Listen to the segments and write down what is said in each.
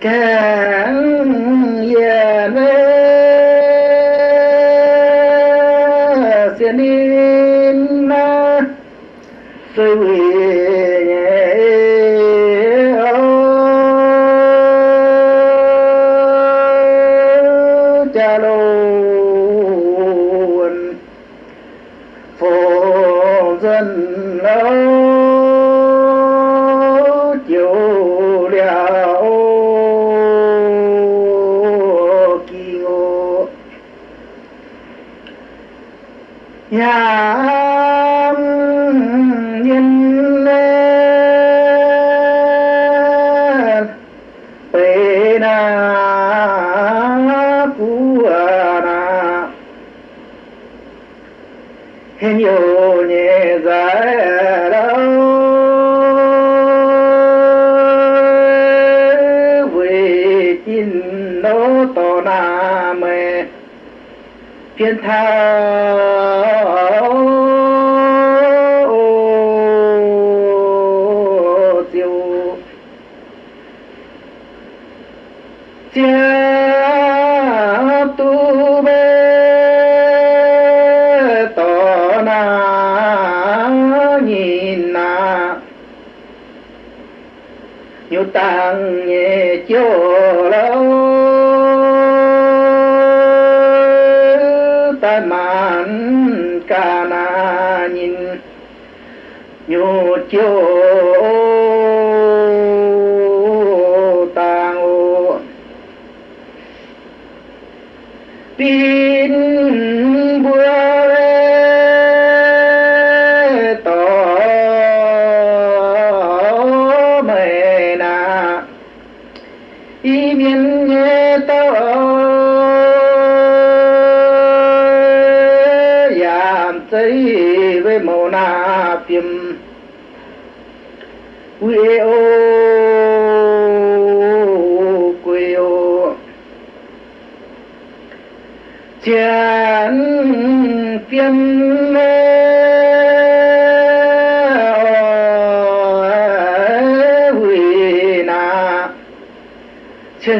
cạn già mê. Xin yêu rằng nhẹ chỗ lâu.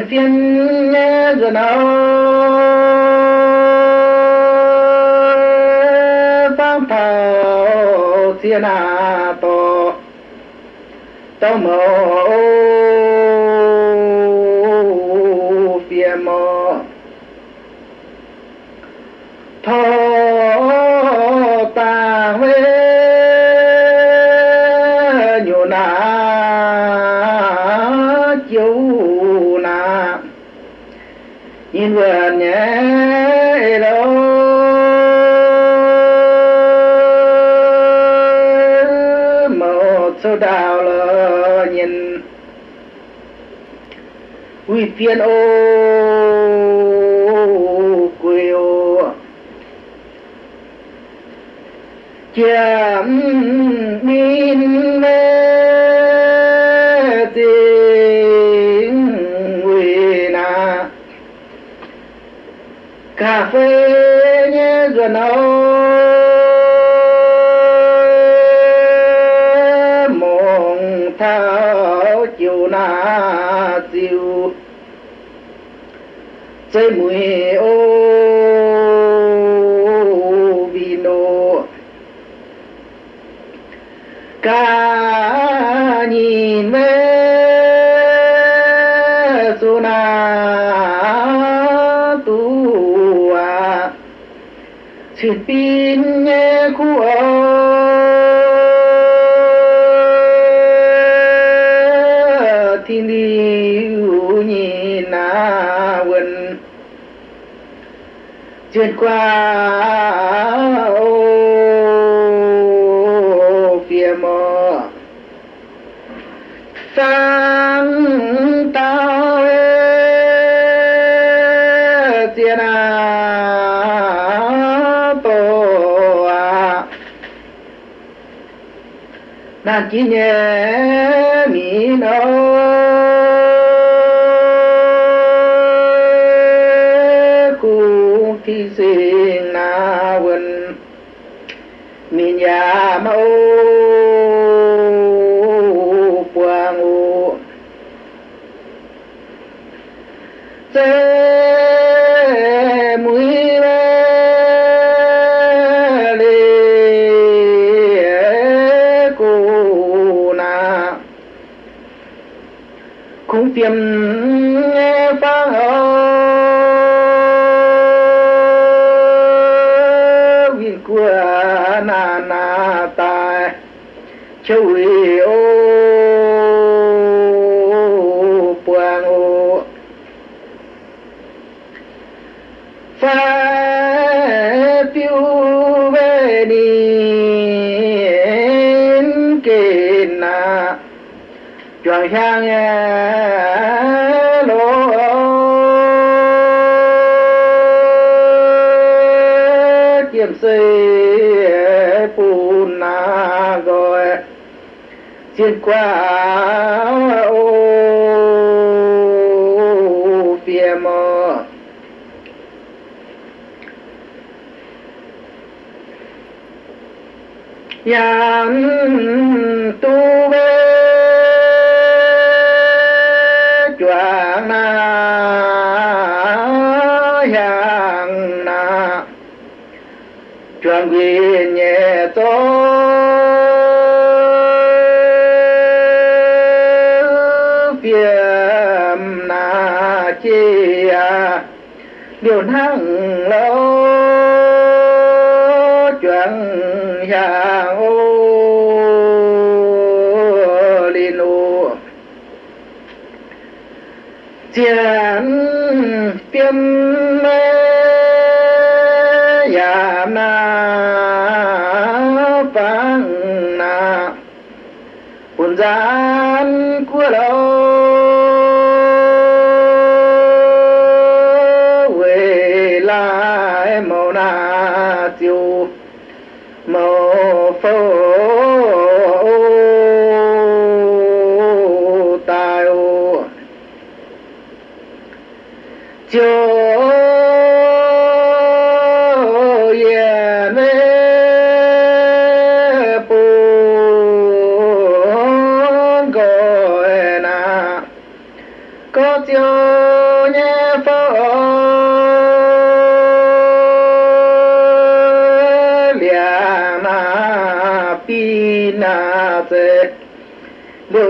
فتنا زمان فانتا سينا تو تو nhìn vừa hẳn nhé một số đào là nhìn. Uy phiên ô. Quỳ ô. Chiếm đi Cây. xuyên qua ô phía mò. Sáng tạo tiền à tổ à nàng chỉ nhé mi nâu Qua ô phía mò. Yam tu về thiền tiêm café. Meu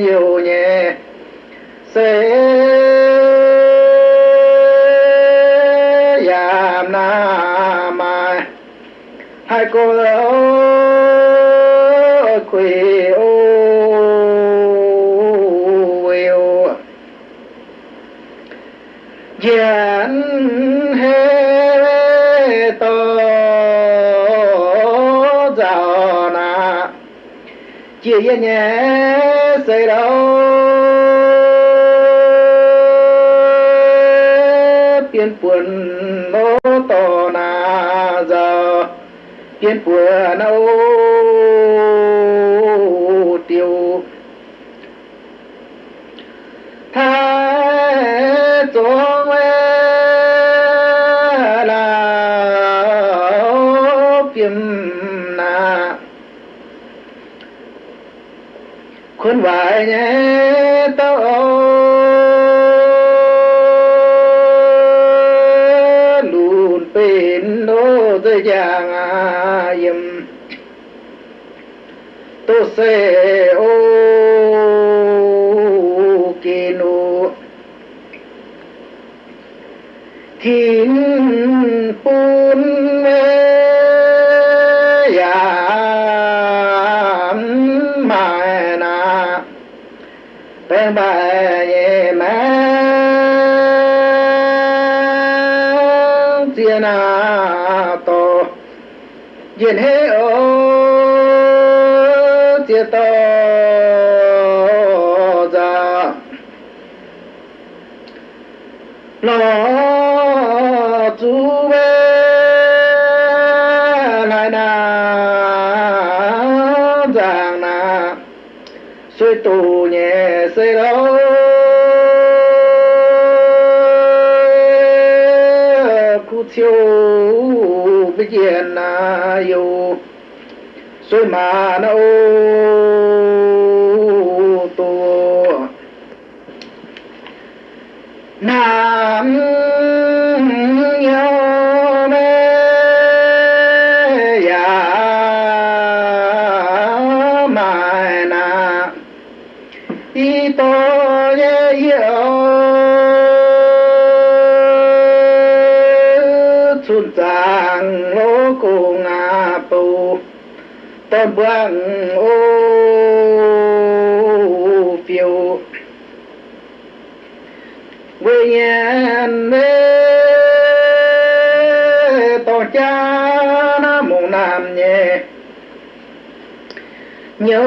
nhiều nhẹ sẽ giảm na mà hai cô lão quỳ ô yêu giản hê to giàu na. Chia nhẹ quân mô tô na giờ kiến của nâu se ô kỳ thiên bún mê mai na bên bài ye ma na to yên to ra nó chú bê lại na giang na suy tù nhẹ xây đâu cu chiêu bây giờ na yêu. Suy mà nó quang ô phiêu. Quê nhà mê tổ cha nam mù nam nhẹ nhớ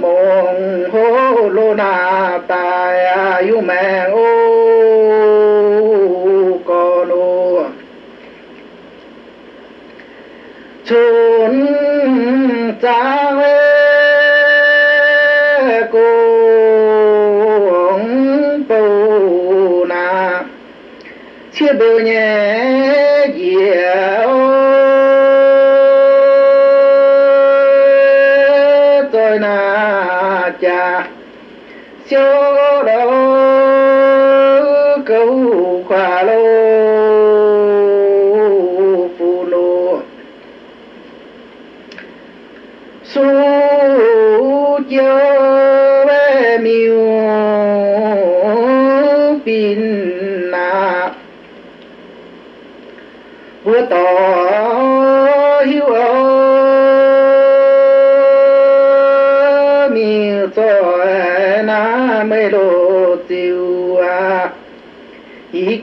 mong hô lô na tài à, yêu mẹ ô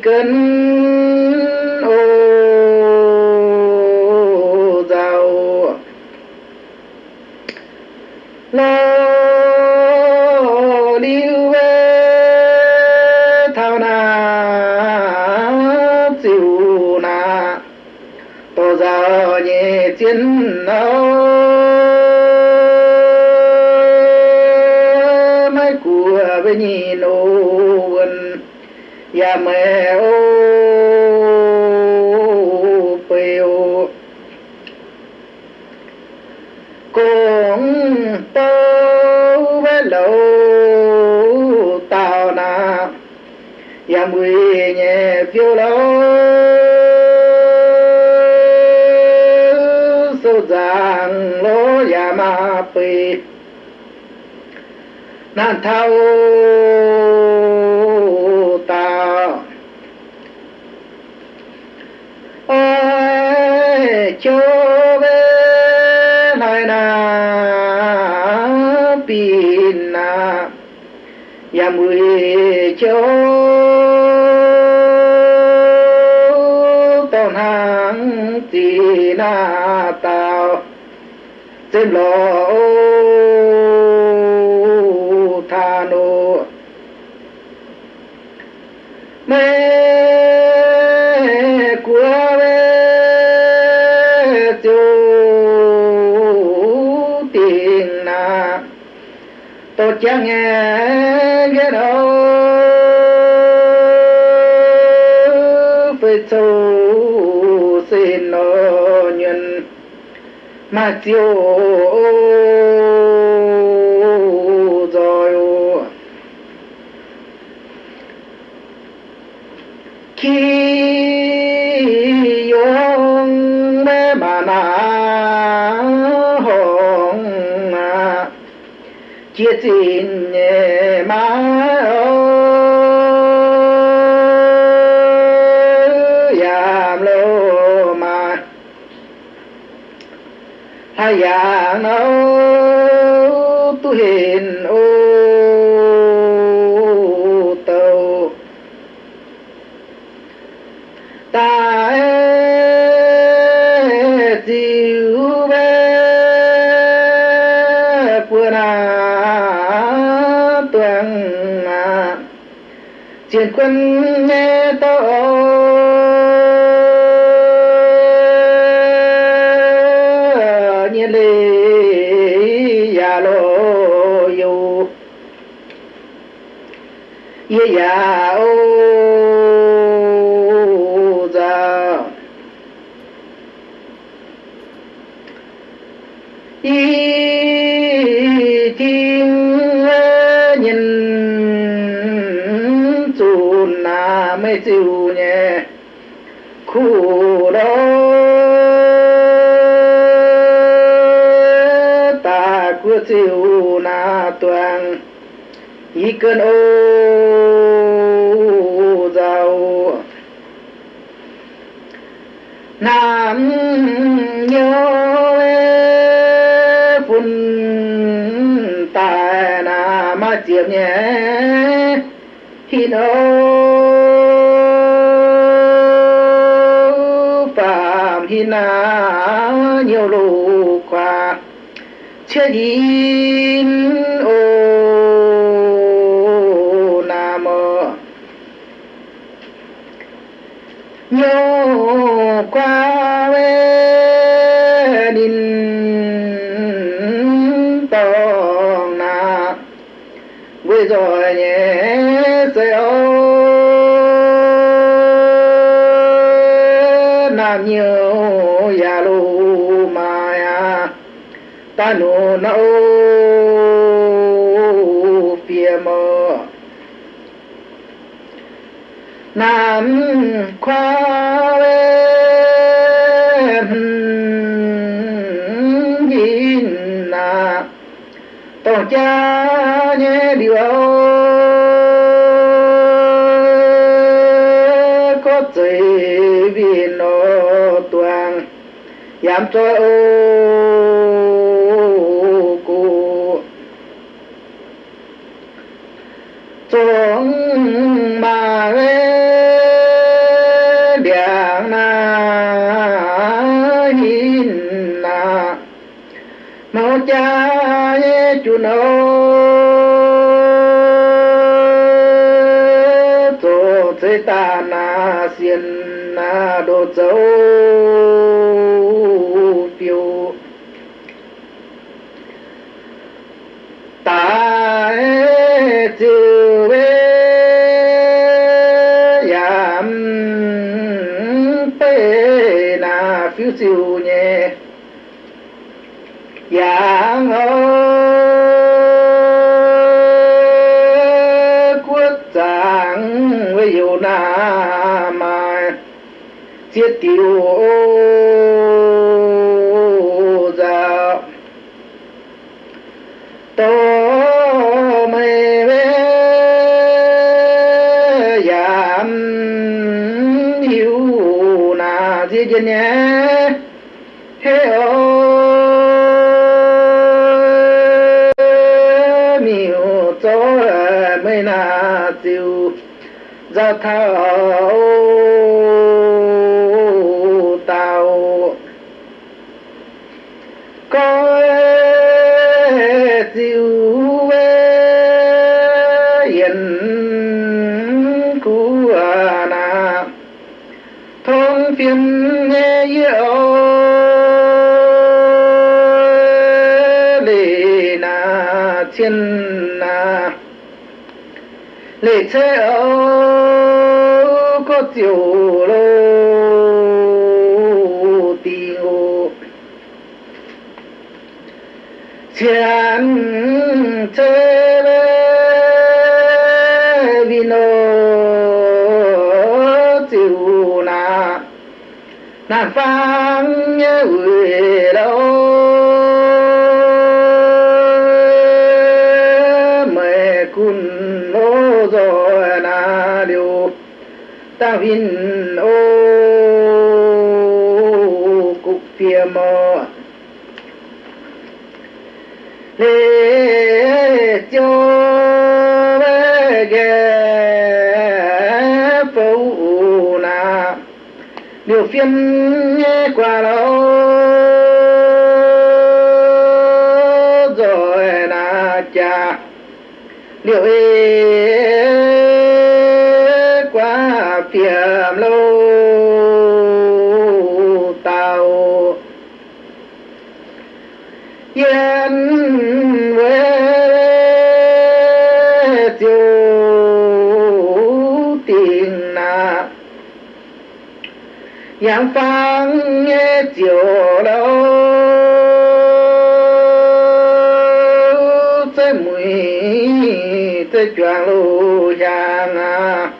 cân ô giàu lo liu về thao na chịu na to giờ nhẹ chiến đâu mai của với nhìn ya mẹ ô bèo cũng tô với lâu tàu na ya mười nhẹ phiêu lâu sâu giang lô ya dạ ma pì. Nan thao mười cho tôn hàng chỉ na tao. Trên lò tha nô mẹ của mê chú tiền na. Tôi chẳng nghe mà hay ya nấu tu hiền ô tàu ta diu bé bữa na tuang chiến quân toàn. Y cơn ô giàu nam nhớ phun tài na mà chiếm nhé. Hi đâu phạm hi na nhiều lù qua chưa gì na ô phía mơ nam khoa em na tổ cha nhé điều, có gì vì nó toàn. Giảm cho ô cô xuống mà ghê điện na nhìn na mau cha ye chu no tổ thế ta na xiên na đồ châu thao tàu. Có tiêu yên của na thông phiên nghe yêu lệ na thiên na. Lệ thế ơi có lê cho về ghé phụ na điều phiên qua đó. Yang phang nghe chiều đâu tới mùi tới choàng lù giang à.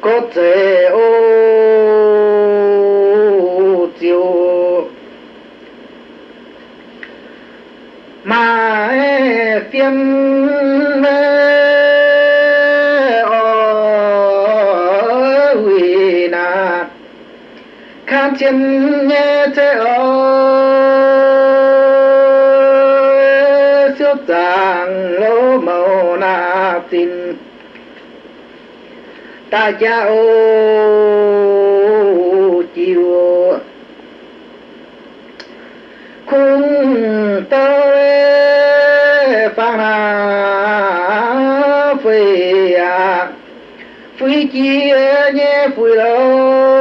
Có khám chân thế ở siêu tàng lỗ màu na tin. Ta cha ô chiều. Khung tới phang hà phi à. Phi chia nhé phi lâu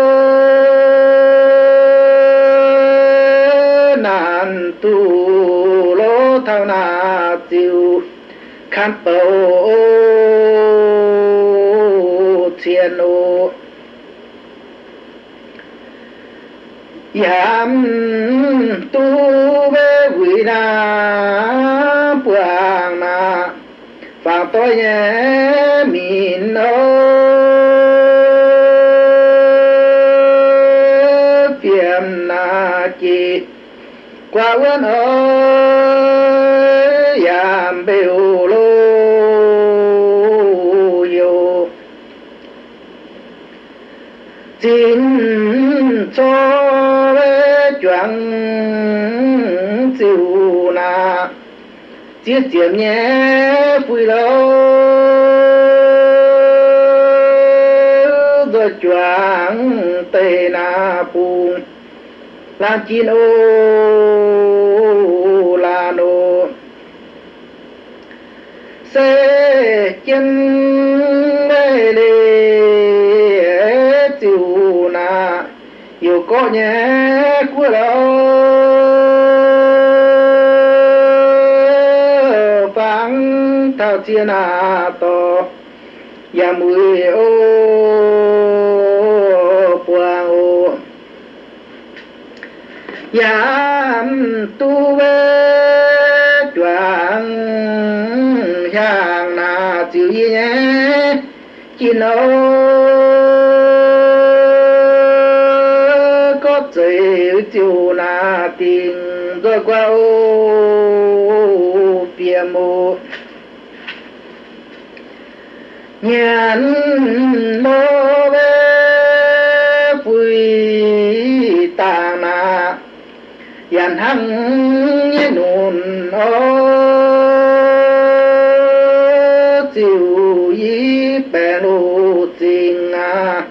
bầu thiên ô yam tu ve quỷ na buang na phang tôi nhé min ô phiền na chi qua quân o, yam biểu chia chiếm nhé, vui lâu rồi choáng tê na pu làm chín ô là nô. Sẽ chân mê lê tiêu na. Yêu có nhé, của đâu phán thao to ya mùi ô quang ô ya tu ve chuan hàng na chịu gì nhé chỉ nó có chữ chữ na tình rồi qua ô phía mô nhãn mô bê phùy tà na yàn hăng như nụn ô chiều y bè lô tình à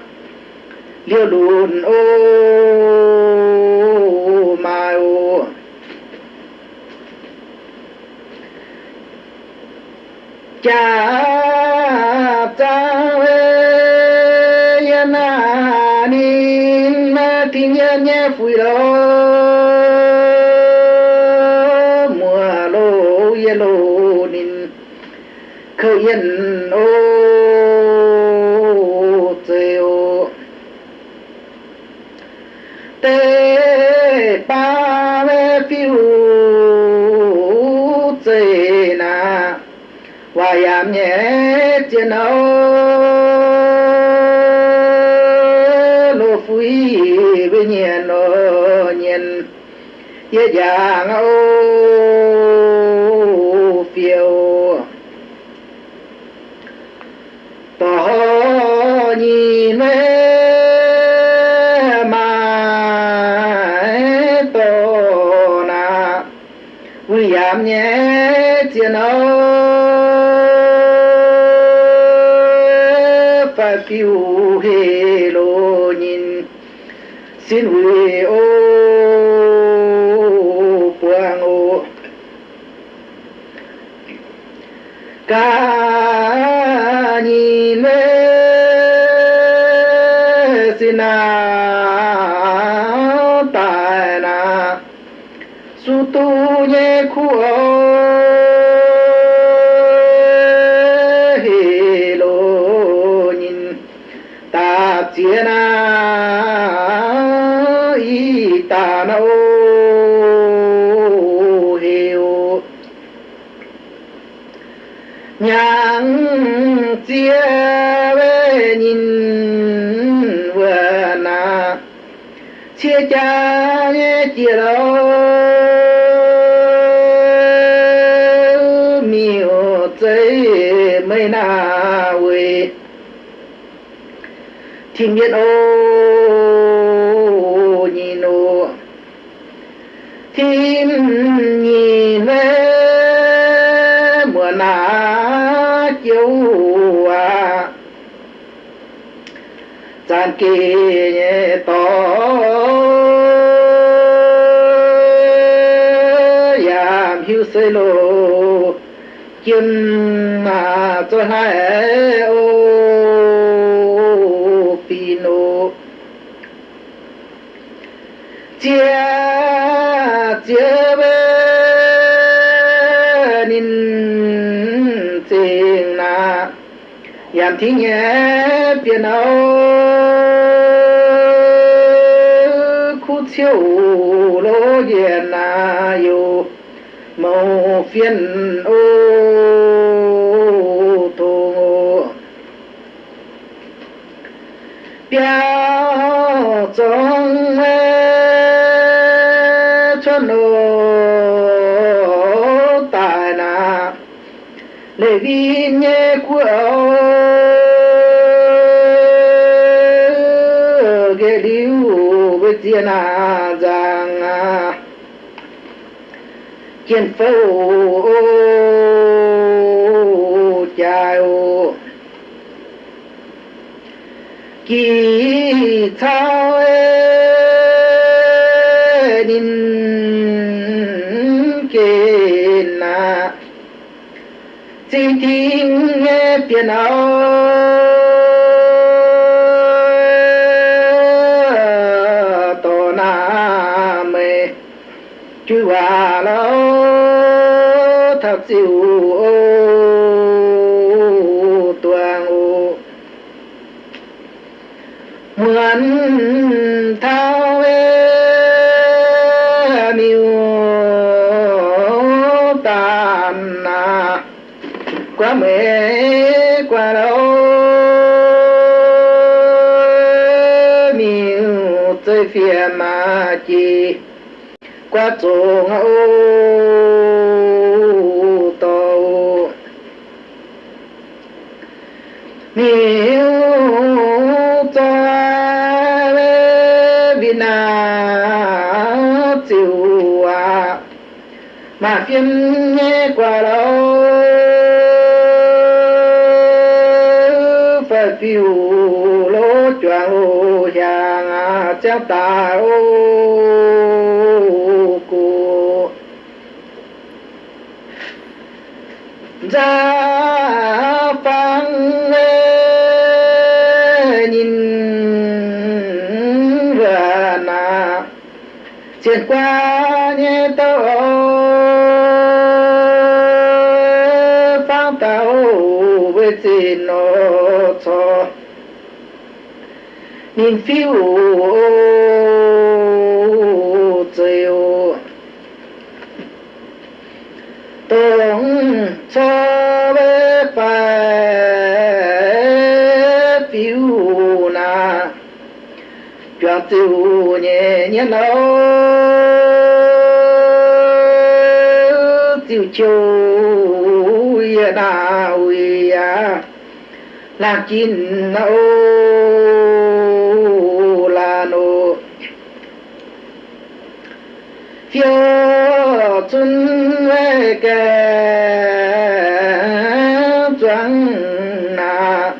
liêu lùn ô mai ô. Cha nhiên với vàng ô phiêu. Tỏ nhi mê mà tổ na. Vui giảm nhé thiên ô và phiêu hê lo nhìn. Xin vui ô God. Thiên nhiên ô, nhìn ô. Thiên nhìn về mùa nà chiếu à. Gian kỳ to. Yam hiu sê lô. Chim mà cho hai ô pino chia chia bê nín tình na. Yam thi nhé, biển âu khu chiếu lô yên na yêu. Màu phiền ô tô biểu liu với giang à. chiến phố phô chai ô kỳ thao nín kê na. Chỉ thiên nghe tiền áo thật siêu ô toàn, ô. Mượn thao ê miêu tàn na quá mê quá đâu miêu chơi phiền mà chi. Quá trông ô kim nghe qua đâu phải tiêu lỗ choàng ô hàng à, chắc ta ô. Nên phiêu chiều tổng cho bé phải phiêu na. Chuyện tiêu nhẹ nhẹ đâu tiêu chiều ya na uy ya làm chín nâu chưa xuân kề chuẩn nà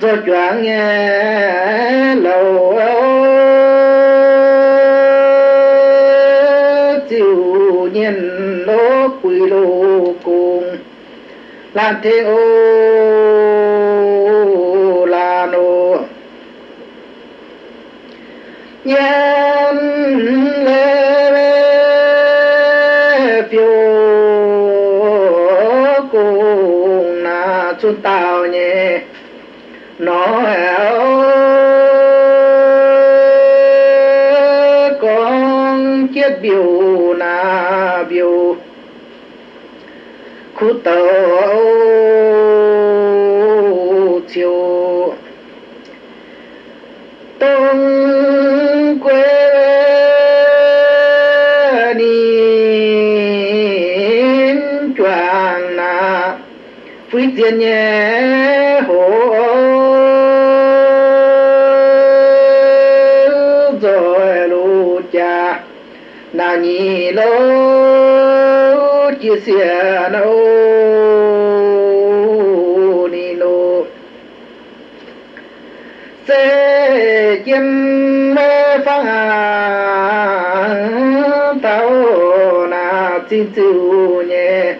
rồi chuẩn nghe lâu chịu nhìn nó quỷ lô cùng làm thế ô là nô yeah tao nhé. Nó con chết biểu na biểu. Khu tàu cha na nhi lô chia sẻ nô ni lô. Sẽ chim mê phang tao na xin chịu nhé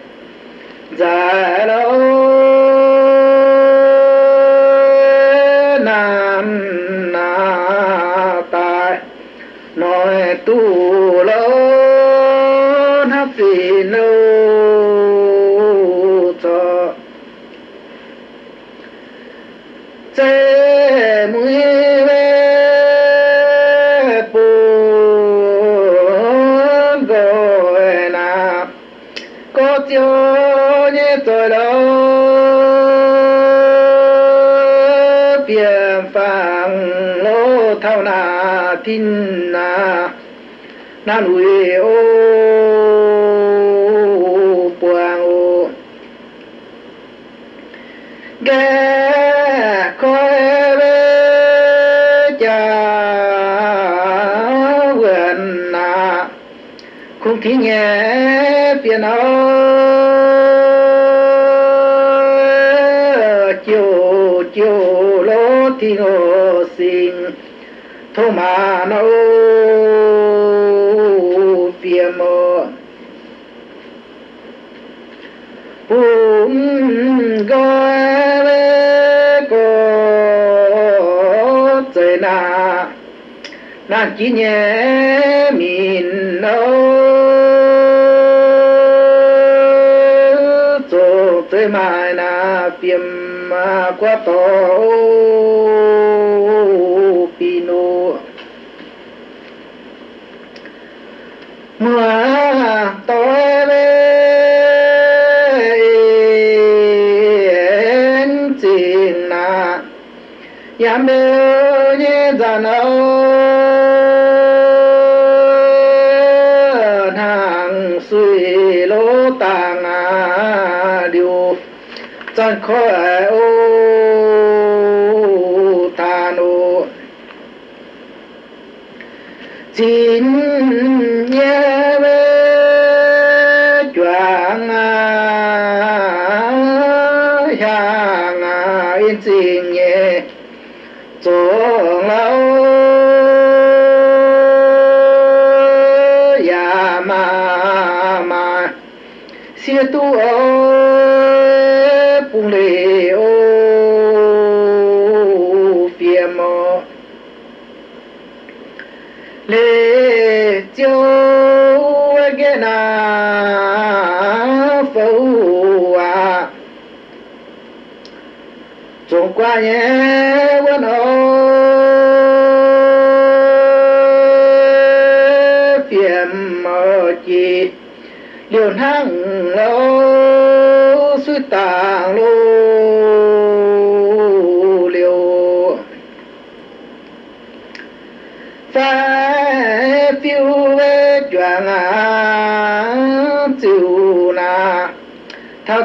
tin na na nuôi ô buang ô ghé coi về cha vườn na. Không khí nhẹ phiền ô chiều chiều lô thi ngô thô mà nó phiền mơ bùm gọi về cô trời na nan chỉ mình đâu chỗ tới mai na mà quá to chân lê châu ghé na phâu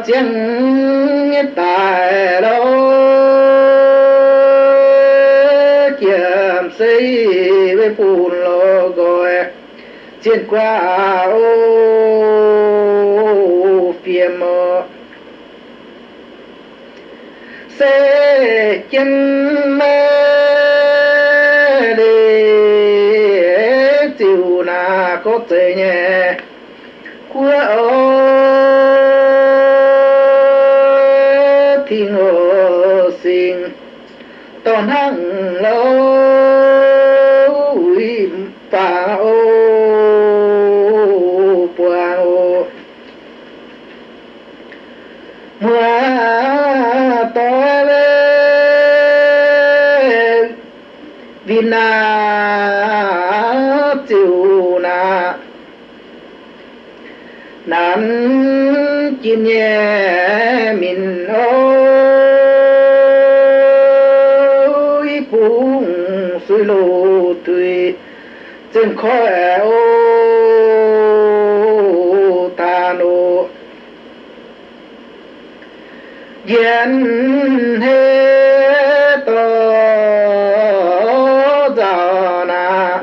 chiến tài đâu kiểm xây với phun lô gọi chiến qua ô phía mơ sẽ chân mơ đi chịu na có thể nhẹ. Nan chín nhẹ mình ôi phung suy lô tùy chân khó ô ta nô. Yên hê tơ giờ na,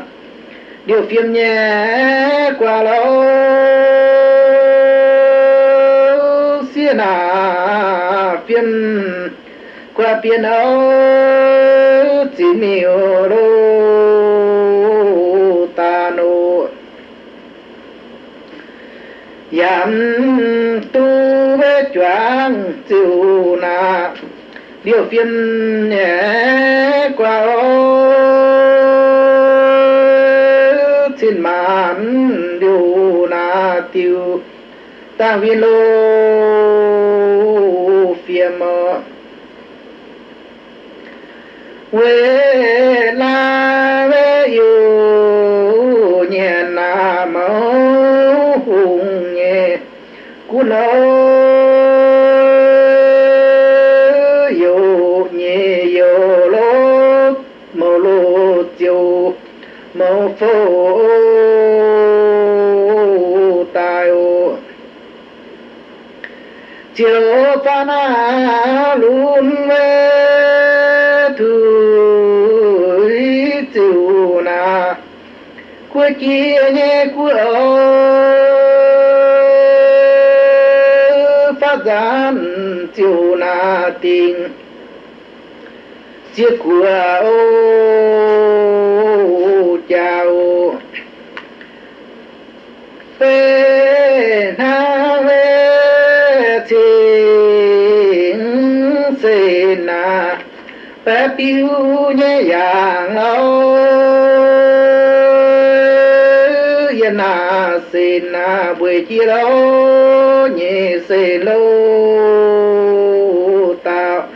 điều phiền nhẹ tiên hậu âu chỉ nhiều đô ta nô. Yam tu ve choang chiu na, điều phiên nhẹ qua ô. Xin mãn điều na tiêu, ta viên lô phiền mơ quê la ve yu nhẹ na mơ hùng nhẹ. Cú lô yu nhẹ yu lô, mơ lô chiều. Mơ phô tai ô. Chiều pha na kia nghe cuối phát gian chiều na tình chiếc của ô chào phê na về tình xê na bé piu nhẹ nhàng âu xin xê na buổi chiều đâu nhẹ xê lâu tao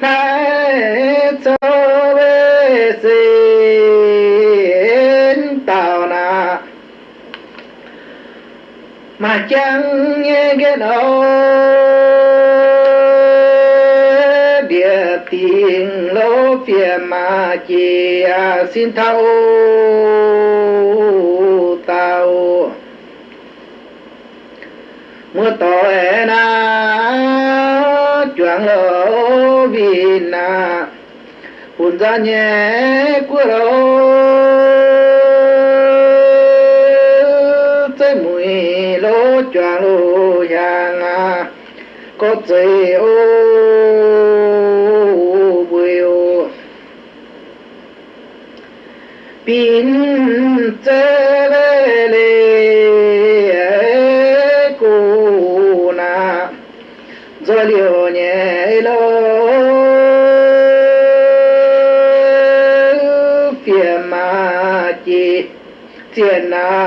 nay cho về xin tao na mà chẳng nghe cái đâu địa tiền lô phía mà chỉ xin thâu tao mưa tội na chuẩn lỗ vì na hùn ra nhẹ của đâu tới mùi lỗ chuẩn lỗ nhà. Có trời ô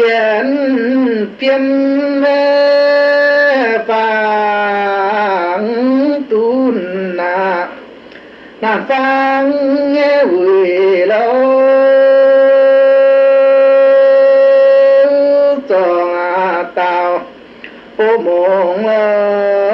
thiện phiêm mê vàng tu na na vang nghe quỷ lâu. Toàn tàu. Ô mộng ơi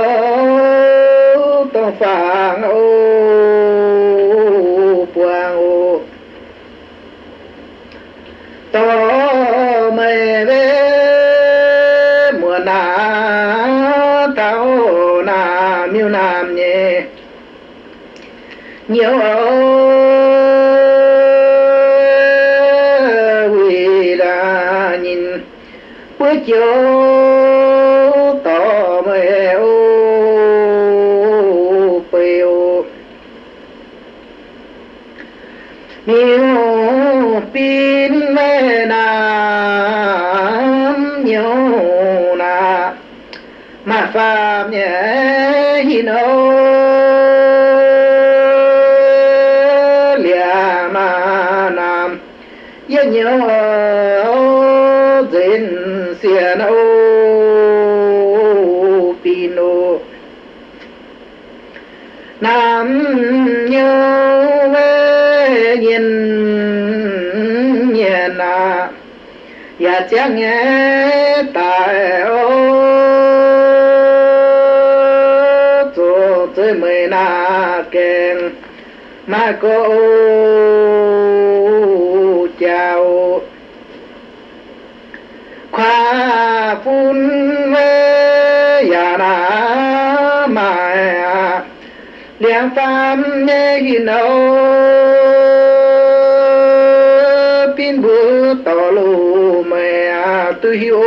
mẹ tu hiu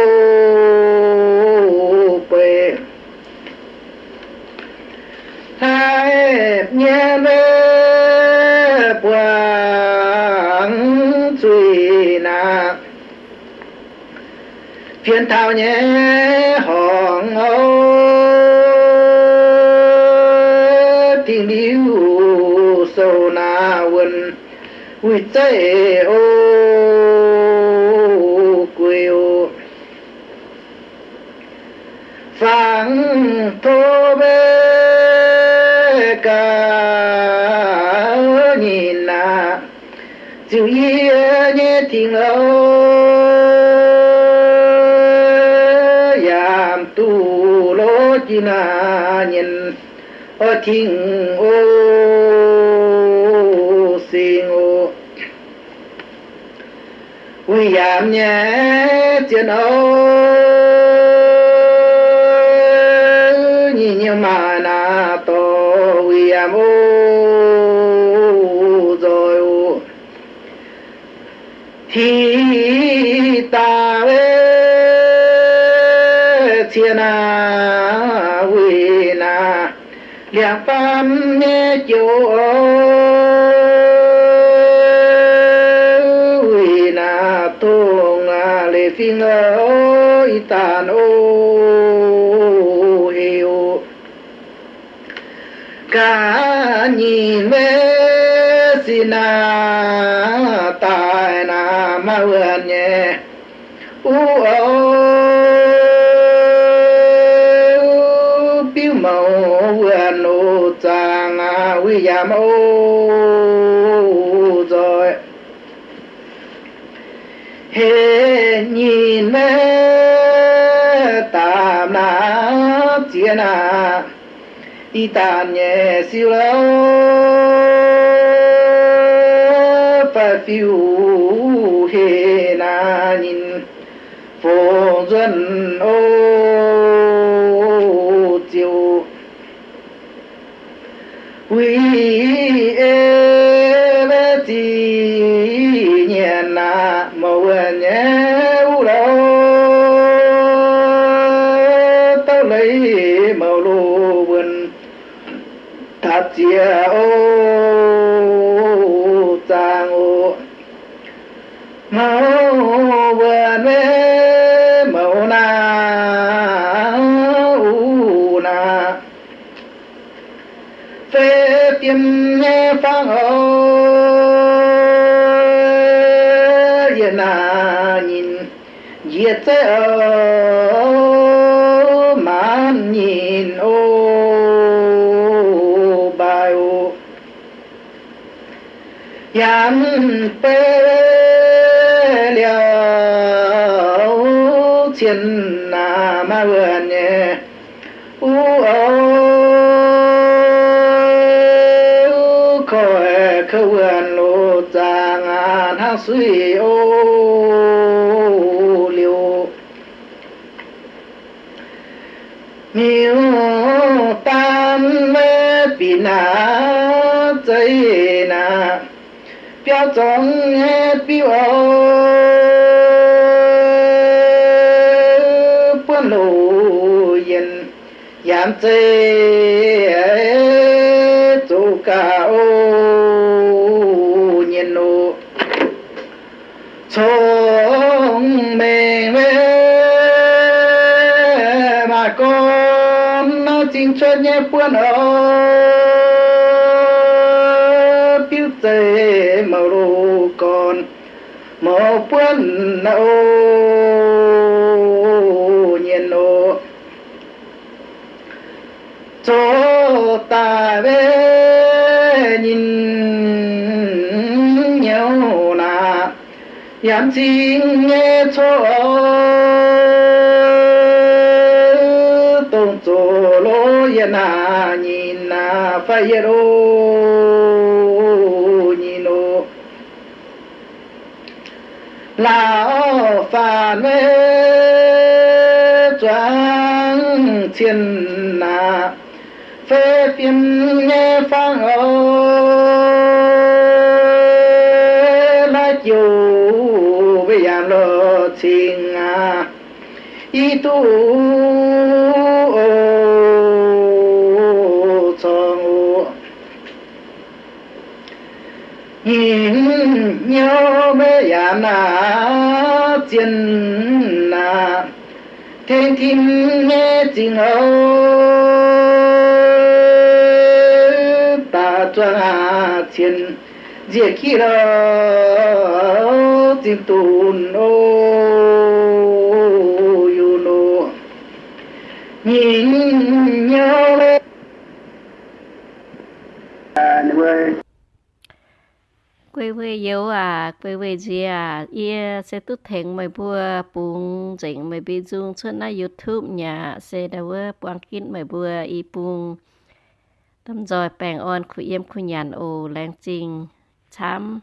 hai, nhé về quang truy na. Phiền thao nhé hòn âu. Tình yêu sâu na quân vui chơi na nhìn ô thiên ô xin ô quy giảm nhé chân ô nhìn như mà na to quy giảm ô rồi ô thì ta về thiên à pham nhé na tung a lê phi ngơ tàn ô hiệu cả nhìn mê đi tàn nhẹ siêu lâu phải phiêu hề na nhìn. Phổ dân ô chiều quý ô tàng ô. Mau vừa mê màu na, u na. Phê tiêm nghe phang ô yên na nhìn diệt thế ô. tê liều chiến là ma vừa nhẹ u ô khỏi khâu vườn lô giang an hát biểu trong nghe biểu buôn yên yam dây tu ca ô. Nhiên nô trong mê mà con nó chính cho nhé buôn ô quân buôn ô nhiên ô cho ta về, nhìn nhau là yam chính nghe cho tông cho lô yên à nhìn à phải ya choáng na phê tiên nghe phang ô la chiều bây giờ lo 情 à y tu ô nhìn nhau bây giờ na chiến thiên thiên nghe tiếng ô ta cho à thiên diệt khi đó tin tùn yu nô nhìn nhau lên à nếu quê quê yêu à quê quê gì à ia sẽ tu thành mày bùa bùng chỉnh mày bị dùng trên na youtube nhà sẽ đâu buông kín mày bùa y bùng tâm rồi bèn on khu yếm khu nhàn ồ lang jing chăm.